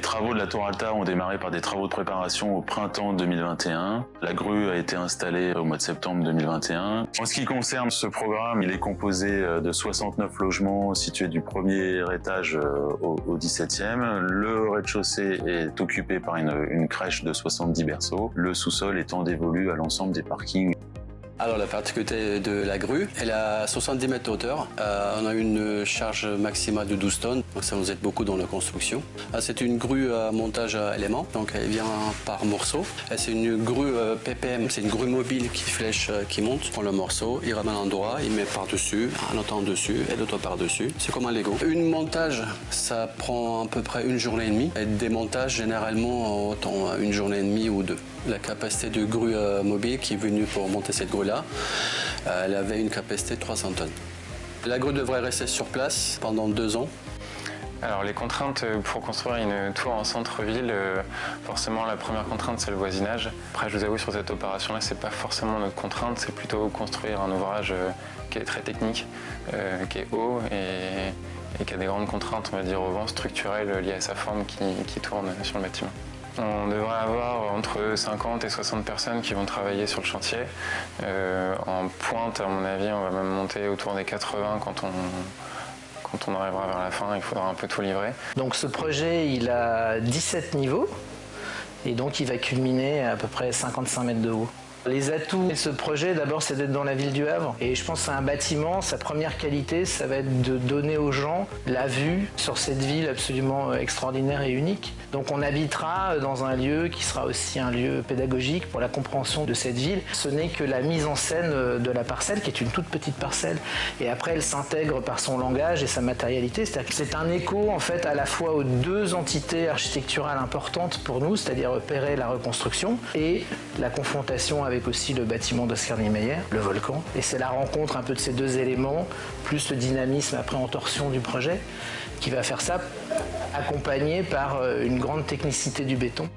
travaux de la Tour Alta ont démarré par des travaux de préparation au printemps 2021. La grue a été installée au mois de septembre 2021. En ce qui concerne ce programme, il est composé euh, de 69 logements situés du premier étage euh, au, 17e. Le rez-de-chaussée est occupé par une crèche de 70 berceaux, le sous-sol étant dévolu à l'ensemble des parkings. Alors la particularité de la grue, elle a 70 mètres de hauteur. Euh, on a une charge maximale de 12 tonnes, donc ça nous aide beaucoup dans la construction. Ah, c'est une grue à montage à éléments, donc elle vient par morceaux. C'est une grue euh, PPM, c'est une grue mobile qui flèche, euh, qui monte. On prend le morceau, il ramène un endroit, il met par-dessus, un autre en dessus et l'autre par-dessus. C'est comme un Lego. Une montage, ça prend à peu près une journée et demie. Et des montages, généralement, autant une journée et demie ou deux. La capacité de grue mobile qui est venue pour monter cette grue-là, euh, elle avait une capacité de 300 tonnes. La grue devrait rester sur place pendant deux ans. Alors les contraintes pour construire une tour en centre-ville, euh, forcément la première contrainte c'est le voisinage. Après je vous avoue sur cette opération là c'est pas forcément notre contrainte, c'est plutôt construire un ouvrage euh, qui est très technique, qui est haut et, qui a des grandes contraintes on va dire au vent structurelles liées à sa forme qui tourne sur le bâtiment. On devrait avoir entre 50 et 60 personnes qui vont travailler sur le chantier. Euh, en pointe, à mon avis, on va même monter autour des 80 quand on, quand on arrivera vers la fin, il faudra un peu tout livrer. Donc ce projet, il a 17 niveaux et donc il va culminer à, à peu près 55 mètres de haut. Les atouts de ce projet, d'abord, c'est d'être dans la ville du Havre. Et je pense c'est un bâtiment, sa première qualité, ça va être de donner aux gens la vue sur cette ville absolument euh, extraordinaire et unique. Donc on habitera dans un lieu qui sera aussi un lieu pédagogique pour la compréhension de cette ville. Ce n'est que la mise en scène euh, de la parcelle, qui est une toute petite parcelle. Et après, elle s'intègre par son langage et sa matérialité. C'est un écho, en fait, à la fois aux deux entités architecturales importantes pour nous, c'est-à-dire Perret la reconstruction et la confrontation avec aussi le bâtiment d'Oscar Niemeyer, le volcan. Et c'est la rencontre un peu de ces deux éléments, plus le dynamisme après en torsion du projet, qui va faire ça, accompagné par euh, une grande technicité du béton.